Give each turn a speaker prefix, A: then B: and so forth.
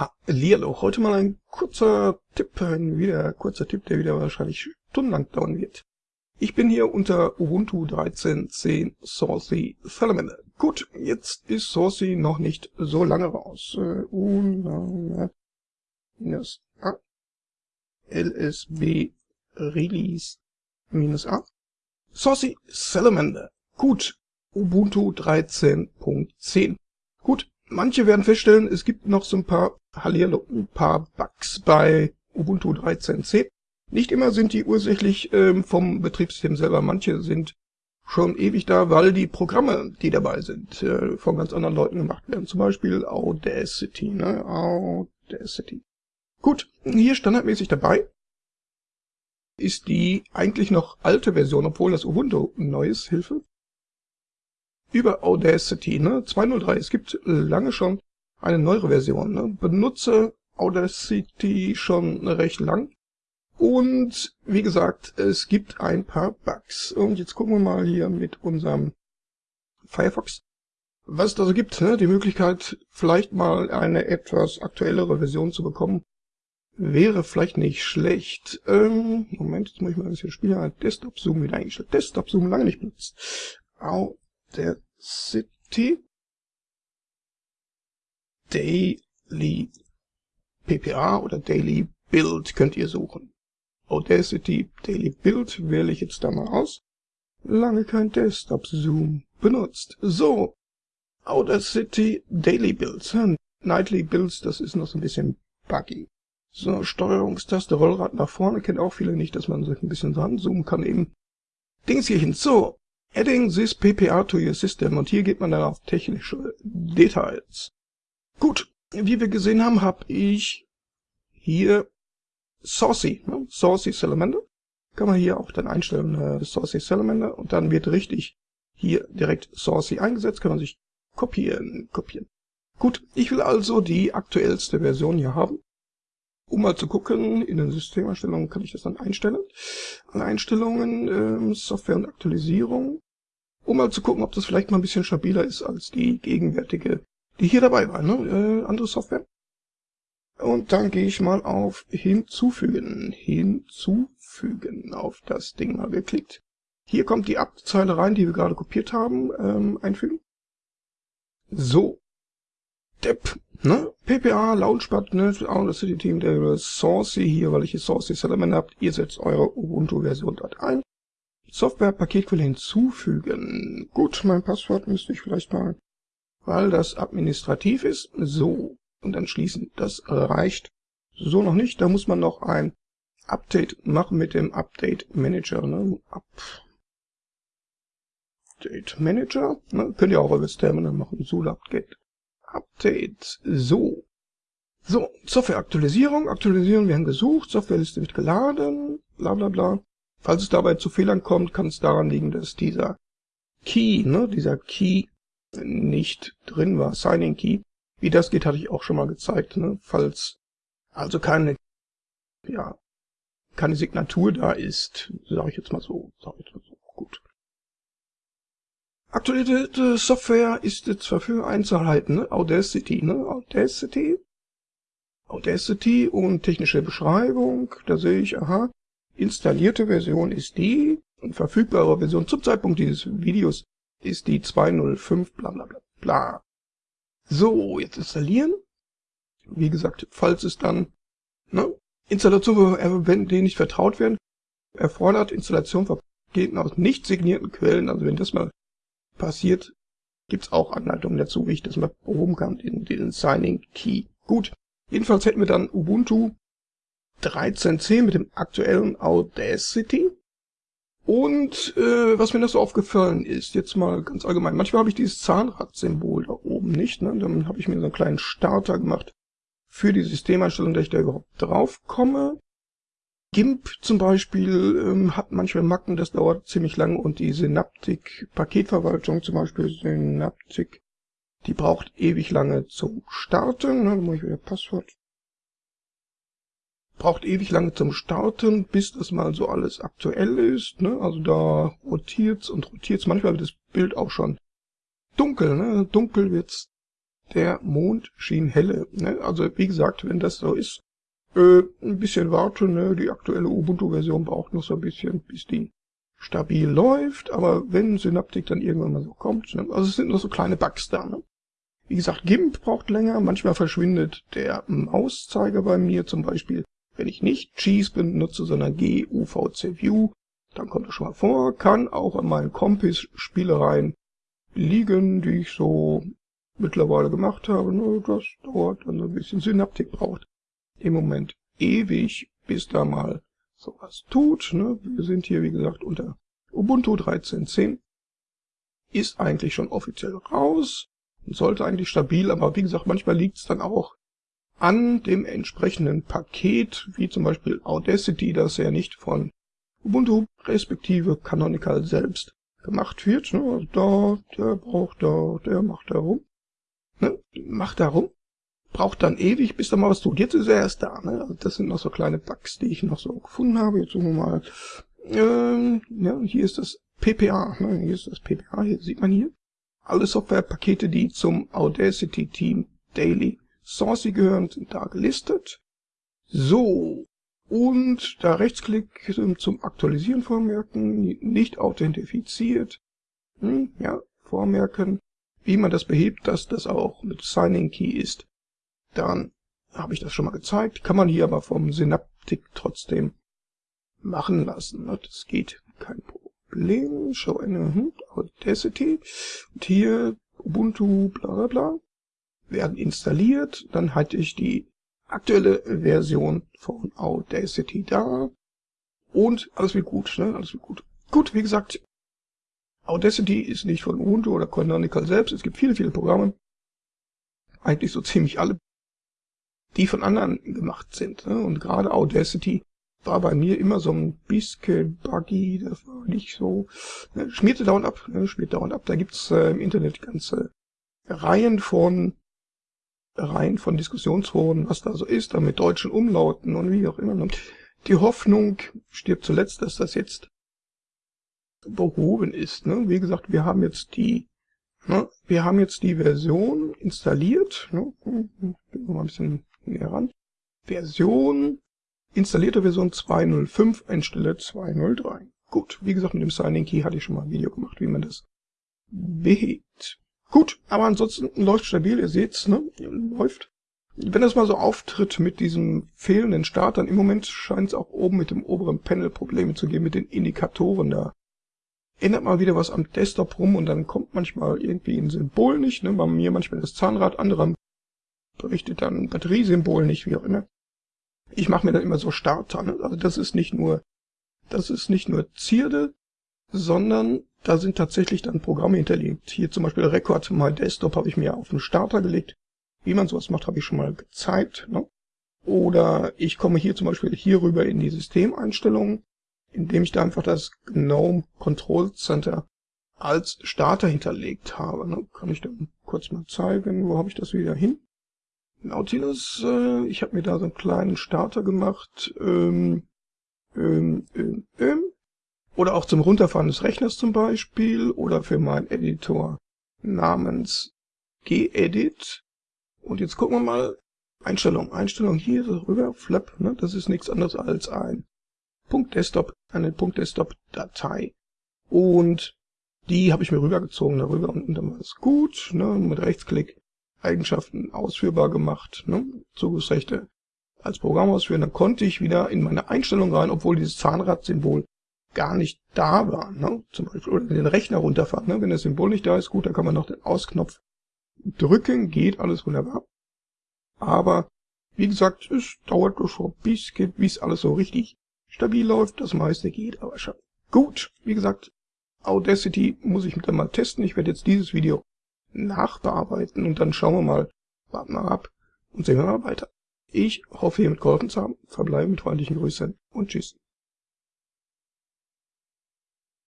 A: Hallihallo, heute mal ein kurzer Tipp, ein wieder kurzer Tipp, der wieder wahrscheinlich stundenlang dauern wird. Ich bin hier unter Ubuntu 13.10 Saucy Salamander. Gut, jetzt ist Saucy noch nicht so lange raus. Uh, minus A LSB Release minus A Saucy Salamander. Gut, Ubuntu 13.10. Gut, manche werden feststellen, es gibt noch so ein paar Hallihallo, ein paar Bugs bei Ubuntu 13.10. Nicht immer sind die ursächlich ähm, vom Betriebssystem selber, manche sind schon ewig da, weil die Programme, die dabei sind, äh, von ganz anderen Leuten gemacht werden. Zum Beispiel Audacity, ne? Audacity. Gut, hier standardmäßig dabei ist die eigentlich noch alte Version, obwohl das Ubuntu neues Hilfe. Über Audacity, ne? 203. Es gibt lange schon eine neuere Version. Ne? Benutze Audacity schon recht lang. Und wie gesagt, es gibt ein paar Bugs. Und jetzt gucken wir mal hier mit unserem Firefox, was es da so gibt. Ne? Die Möglichkeit, vielleicht mal eine etwas aktuellere Version zu bekommen, wäre vielleicht nicht schlecht. Ähm, Moment, jetzt muss ich mal ein bisschen spielen. Desktop-Zoom wieder eingestellt. Desktop-Zoom lange nicht benutzt. Audacity. Daily PPA oder Daily Build könnt ihr suchen. Audacity Daily Build wähle ich jetzt da mal aus. Lange kein Desktop Zoom benutzt. So. Audacity Daily Builds. Nightly Builds, das ist noch so ein bisschen buggy. So, Steuerungstaste, Rollrad nach vorne, kennt auch viele nicht, dass man sich ein bisschen ranzoomen kann eben. Dings hierhin. So. Adding this PPA to your system. Und hier geht man dann auf technische Details. Gut, wie wir gesehen haben, habe ich hier Saucy, ne? Saucy Salamander. Kann man hier auch dann einstellen, äh, Saucy Salamander. Und dann wird richtig hier direkt Saucy eingesetzt. Kann man sich kopieren, kopieren. Gut, ich will also die aktuellste Version hier haben. Um mal zu gucken, in den Systemeinstellungen kann ich das dann einstellen. An Einstellungen, ähm, Software und Aktualisierung. Um mal zu gucken, ob das vielleicht mal ein bisschen stabiler ist als die gegenwärtige die hier dabei war, ne? Äh, andere Software. Und dann gehe ich mal auf Hinzufügen. Hinzufügen. Auf das Ding mal geklickt. Hier kommt die Abzeile rein, die wir gerade kopiert haben. Ähm, einfügen. So. Depp. Ne? PPA, Launchpad, ne? City Team, der Saucy hier, weil ich hier Saucy Salamander habt. Ihr setzt eure Ubuntu-Version dort ein. Software-Paketquelle hinzufügen. Gut, mein Passwort müsste ich vielleicht mal weil das administrativ ist. So, und dann schließen. Das reicht so noch nicht. Da muss man noch ein Update machen mit dem Update Manager. Ne? Update Manager. Ne? Könnt ihr auch über das Terminal machen. sudo update. Update. So. So, Softwareaktualisierung. Aktualisieren werden gesucht. Softwareliste wird geladen. Bla bla bla. Falls es dabei zu Fehlern kommt, kann es daran liegen, dass dieser Key, ne, dieser Key nicht drin war, Signing Key. Wie das geht, hatte ich auch schon mal gezeigt, ne? falls also keine, ja, keine Signatur da ist, sage ich jetzt mal so, ich jetzt mal so, gut. Aktualisierte Software ist jetzt verfügbar einzuhalten, ne? Audacity, ne? Audacity, Audacity und technische Beschreibung, da sehe ich, aha, installierte Version ist die und verfügbare Version zum Zeitpunkt dieses Videos ist die 205 bla bla bla bla. So, jetzt installieren. Wie gesagt, falls es dann, ne, Installation, wenn denen nicht vertraut werden, erfordert Installation von Paketen aus nicht signierten Quellen, also wenn das mal passiert, gibt's auch Anleitungen dazu, wie ich das mal behoben kann, in den Signing Key. Gut, jedenfalls hätten wir dann Ubuntu 13.10 mit dem aktuellen Audacity. Und äh, was mir noch so aufgefallen ist, jetzt mal ganz allgemein, manchmal habe ich dieses Zahnrad-Symbol da oben nicht, ne? dann habe ich mir so einen kleinen Starter gemacht für die Systemeinstellung, dass ich da überhaupt drauf komme. GIMP zum Beispiel ähm, hat manchmal Macken, das dauert ziemlich lang und die Synaptik-Paketverwaltung zum Beispiel, Synaptik, die braucht ewig lange zum Starten. Ne? Dann muss ich wieder Passwort braucht ewig lange zum Starten, bis das mal so alles aktuell ist. Ne? Also da rotiert's und rotiert's. Manchmal wird das Bild auch schon dunkel. Ne? Dunkel wird's der Mond schien helle. Ne? Also wie gesagt, wenn das so ist, äh, ein bisschen warten. Ne? Die aktuelle Ubuntu-Version braucht noch so ein bisschen, bis die stabil läuft. Aber wenn Synaptik dann irgendwann mal so kommt, ne? also es sind nur so kleine Bugs da. Ne? Wie gesagt, GIMP braucht länger. Manchmal verschwindet der Mauszeiger bei mir zum Beispiel, wenn ich nicht Cheese benutze, sondern GUVC View. Dann kommt das schon mal vor. Kann auch an meinen Compis-Spielereien liegen, die ich so mittlerweile gemacht habe. Ne, das dauert dann ein bisschen. Synaptik braucht im Moment ewig, bis da mal sowas tut. Ne? Wir sind hier, wie gesagt, unter Ubuntu 13.10. Ist eigentlich schon offiziell raus. Sollte eigentlich stabil, aber wie gesagt, manchmal liegt es dann auch an dem entsprechenden Paket, wie zum Beispiel Audacity, das ja nicht von Ubuntu respektive Canonical selbst gemacht wird. Ne? Also da, der braucht da, der macht da rum ne, macht da rum, braucht dann ewig, bis er mal was tut. Jetzt ist er erst da. Ne? Also das sind noch so kleine Bugs, die ich noch so gefunden habe. Jetzt suchen wir mal. Ähm, ja, hier ist das PPA. Ne? Hier ist das PPA. Hier sieht man hier alle Softwarepakete, die zum Audacity Team Daily Sourcey gehören, sind da gelistet. So. Und da Rechtsklick zum Aktualisieren vormerken, nicht authentifiziert. Hm, ja, vormerken. Wie man das behebt, dass das auch mit Signing Key ist, dann habe ich das schon mal gezeigt. Kann man hier aber vom Synaptic trotzdem machen lassen. Ne? Das geht kein Problem. Show eine hm, Audacity. Und hier Ubuntu bla bla bla werden installiert. Dann hatte ich die aktuelle Version von Audacity da. Und alles wird gut, ne? Alles wird gut. Gut, wie gesagt, Audacity ist nicht von Ubuntu oder Canonical selbst. Es gibt viele, viele Programme, eigentlich so ziemlich alle, die von anderen gemacht sind. Ne? Und gerade Audacity war bei mir immer so ein bisschen buggy, das war nicht so, ne? schmierte dauernd ab, ne? schmiert dauernd ab. Da gibt's äh, im Internet ganze Reihen von Reihen von Diskussionsforen, was da so ist, da mit deutschen Umlauten und wie auch immer. Die Hoffnung stirbt zuletzt, dass das jetzt behoben ist. Ne? Wie gesagt, wir haben jetzt die ne? wir haben jetzt die Version installiert. Ne? Gehen wir mal ein bisschen näher ran. Version, installierte Version 2.05 anstelle 2.03. Gut, wie gesagt, mit dem Signing Key hatte ich schon mal ein Video gemacht, wie man das behebt. Gut, aber ansonsten läuft stabil, ihr seht's, ne? Läuft. Wenn das mal so auftritt mit diesem fehlenden Start, dann im Moment scheint es auch oben mit dem oberen Panel Probleme zu geben, mit den Indikatoren da ändert mal wieder was am Desktop rum und dann kommt manchmal irgendwie ein Symbol nicht, ne? bei mir manchmal das Zahnrad, andere berichtet dann ein Batteriesymbol nicht, wie auch immer. Ich mache mir dann immer so Starter, ne? also das ist nicht nur, das ist nicht nur Zierde, sondern da sind tatsächlich dann Programme hinterlegt. Hier zum Beispiel Record My Desktop habe ich mir auf den Starter gelegt. Wie man sowas macht, habe ich schon mal gezeigt. Ne? Oder ich komme hier zum Beispiel hier rüber in die Systemeinstellungen indem ich da einfach das GNOME Control Center als Starter hinterlegt habe. Ne? Kann ich dann kurz mal zeigen, wo habe ich das wieder hin? Nautilus, äh, ich habe mir da so einen kleinen Starter gemacht. Ähm, ähm, ähm, ähm. Oder auch zum Runterfahren des Rechners zum Beispiel. Oder für meinen Editor namens gedit. Und jetzt gucken wir mal. Einstellung, Einstellung hier rüber, Flap, ne? das ist nichts anderes als ein .desktop, eine .desktop-Datei. Und die habe ich mir rübergezogen darüber und dann war es gut, ne, mit Rechtsklick Eigenschaften ausführbar gemacht, ne, Zugriffsrechte als Programm ausführen, dann konnte ich wieder in meine Einstellung rein, obwohl dieses Zahnrad-Symbol gar nicht da war, ne, zum Beispiel, oder den Rechner runterfahren, ne, wenn das Symbol nicht da ist, gut, dann kann man noch den Ausknopf drücken, geht alles wunderbar. Aber, wie gesagt, es dauert schon ein bisschen, bis alles so richtig stabil läuft. Das meiste geht aber schon. Gut, wie gesagt, Audacity muss ich dann mal testen. Ich werde jetzt dieses Video nachbearbeiten und dann schauen wir mal, warten wir ab und sehen wir mal weiter. Ich hoffe, hiermit geholfen zu haben. Verbleibe mit freundlichen Grüßen und tschüss.